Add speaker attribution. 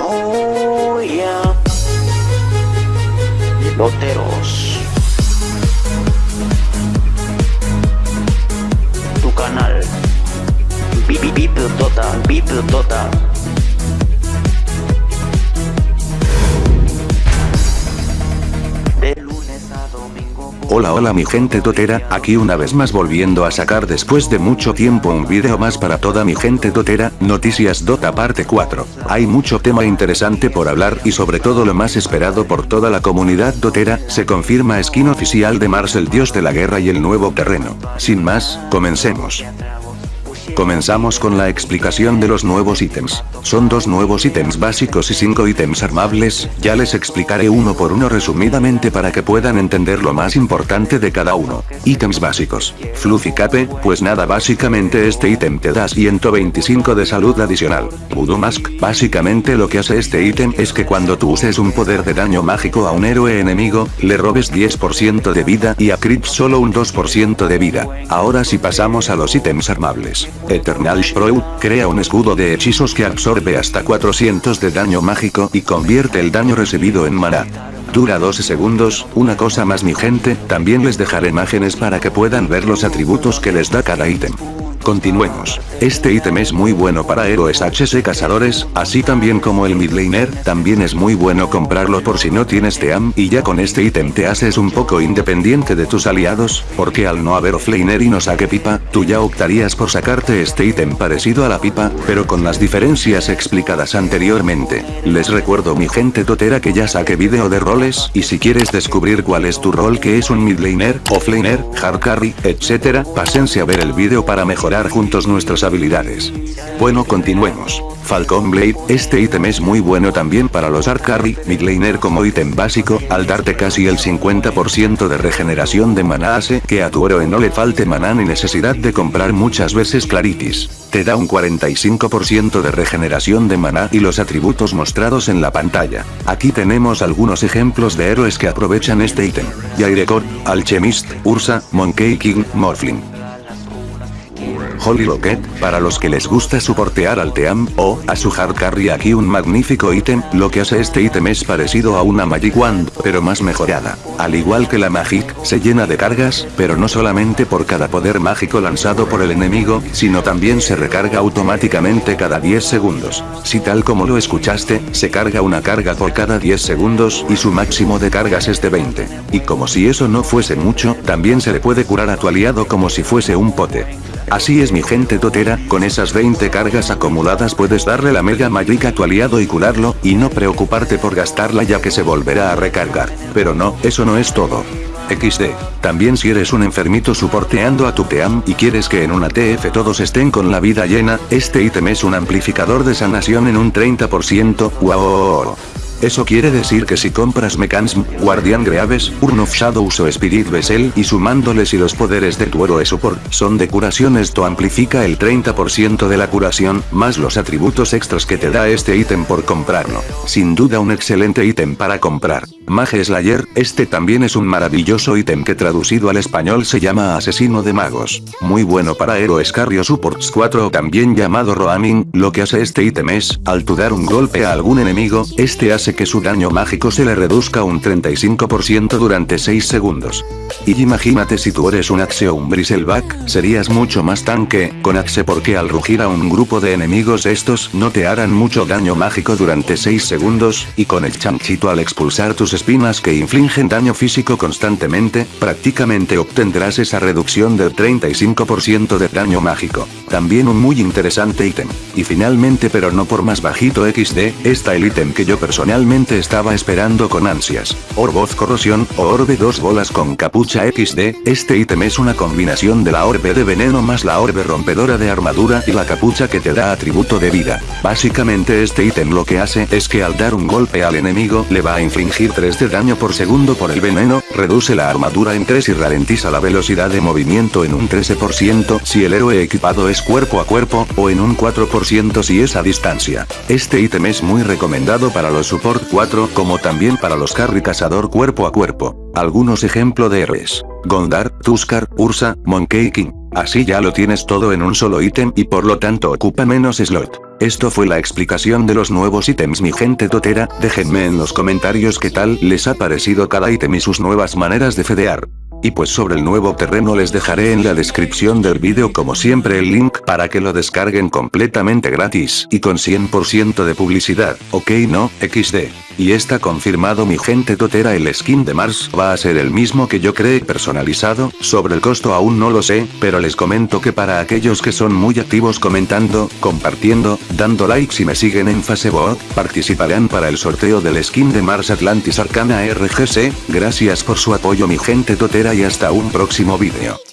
Speaker 1: Oh yeah. Loteros. Tu canal. Bip bip Dota, bip Dota.
Speaker 2: Hola hola mi gente totera, aquí una vez más volviendo a sacar después de mucho tiempo un video más para toda mi gente totera, Noticias Dota parte 4. Hay mucho tema interesante por hablar y sobre todo lo más esperado por toda la comunidad totera, se confirma skin oficial de Mars el dios de la guerra y el nuevo terreno. Sin más, comencemos. Comenzamos con la explicación de los nuevos ítems. Son dos nuevos ítems básicos y cinco ítems armables, ya les explicaré uno por uno resumidamente para que puedan entender lo más importante de cada uno. Ítems básicos. Fluffy Cape, pues nada básicamente este ítem te da 125 de salud adicional. Voodoo Mask, básicamente lo que hace este ítem es que cuando tú uses un poder de daño mágico a un héroe enemigo, le robes 10% de vida y a Creep solo un 2% de vida. Ahora si pasamos a los ítems armables. Eternal Shroud, crea un escudo de hechizos que absorbe hasta 400 de daño mágico y convierte el daño recibido en maná. Dura 12 segundos, una cosa más mi gente, también les dejaré imágenes para que puedan ver los atributos que les da cada ítem. Continuemos. Este ítem es muy bueno para héroes HC cazadores, así también como el midlaner, también es muy bueno comprarlo por si no tienes team y ya con este ítem te haces un poco independiente de tus aliados, porque al no haber offlaner y no saque pipa, tú ya optarías por sacarte este ítem parecido a la pipa, pero con las diferencias explicadas anteriormente. Les recuerdo mi gente totera que ya saque video de roles y si quieres descubrir cuál es tu rol que es un midlaner, offlaner, hard carry, etc, pásense a ver el video para mejorar juntos nuestras habilidades. Bueno continuemos. Falcon Blade, este ítem es muy bueno también para los Arc Carry, Midlaner como ítem básico, al darte casi el 50% de regeneración de maná hace que a tu héroe no le falte maná ni necesidad de comprar muchas veces Claritis. Te da un 45% de regeneración de maná y los atributos mostrados en la pantalla. Aquí tenemos algunos ejemplos de héroes que aprovechan este ítem. Yairekot, Alchemist, Ursa, Monkey King, Morphling. Holy Locket, para los que les gusta soportear al Team, o, a su hard carry aquí un magnífico ítem, lo que hace este ítem es parecido a una Magic Wand, pero más mejorada. Al igual que la Magic, se llena de cargas, pero no solamente por cada poder mágico lanzado por el enemigo, sino también se recarga automáticamente cada 10 segundos. Si tal como lo escuchaste, se carga una carga por cada 10 segundos y su máximo de cargas es de 20. Y como si eso no fuese mucho, también se le puede curar a tu aliado como si fuese un pote. Así es mi gente totera, con esas 20 cargas acumuladas puedes darle la mega magic a tu aliado y curarlo, y no preocuparte por gastarla ya que se volverá a recargar. Pero no, eso no es todo. XD. También si eres un enfermito soporteando a tu team y quieres que en una TF todos estén con la vida llena, este ítem es un amplificador de sanación en un 30%, wow. Eso quiere decir que si compras Mechanism, Guardian Greaves, Urn of Shadows o Spirit Vessel y sumándoles y los poderes de tu héroe support son de curación esto amplifica el 30% de la curación, más los atributos extras que te da este ítem por comprarlo. Sin duda un excelente ítem para comprar. Mage Slayer, este también es un maravilloso ítem que traducido al español se llama Asesino de Magos. Muy bueno para héroes Carrio Supports 4 o también llamado Roaming, lo que hace este ítem es, al tu dar un golpe a algún enemigo, este hace que su daño mágico se le reduzca un 35% durante 6 segundos. Y imagínate si tú eres un Axe o un Bristleback, serías mucho más tanque, con Axe porque al rugir a un grupo de enemigos estos no te harán mucho daño mágico durante 6 segundos, y con el chanchito al expulsar tus espinas que infligen daño físico constantemente, prácticamente obtendrás esa reducción del 35% de daño mágico. También un muy interesante ítem. Y finalmente pero no por más bajito XD, está el ítem que yo personalmente estaba esperando con ansias. Orboz Corrosión, o Orbe 2 bolas con capucha XD, este ítem es una combinación de la Orbe de veneno más la Orbe rompedora de armadura y la capucha que te da atributo de vida. Básicamente este ítem lo que hace es que al dar un golpe al enemigo le va a infligir 3 de daño por segundo por el veneno, reduce la armadura en 3 y ralentiza la velocidad de movimiento en un 13% si el héroe equipado es cuerpo a cuerpo, o en un 4% si es a distancia. Este ítem es muy recomendado para los support 4 como también para los carry cazador cuerpo a cuerpo. Algunos ejemplo de héroes. Gondar, Tuskar, Ursa, Monkey King. Así ya lo tienes todo en un solo ítem y por lo tanto ocupa menos slot. Esto fue la explicación de los nuevos ítems mi gente totera, déjenme en los comentarios qué tal les ha parecido cada ítem y sus nuevas maneras de fedear. Y pues sobre el nuevo terreno les dejaré en la descripción del vídeo como siempre el link para que lo descarguen completamente gratis y con 100% de publicidad, ok no, XD. Y está confirmado mi gente totera el skin de Mars va a ser el mismo que yo creé personalizado, sobre el costo aún no lo sé, pero les comento que para aquellos que son muy activos comentando, compartiendo, dando likes y me siguen en Facebook, participarán para el sorteo del skin de Mars Atlantis Arcana RGC, gracias por su apoyo mi gente totera y hasta un próximo vídeo.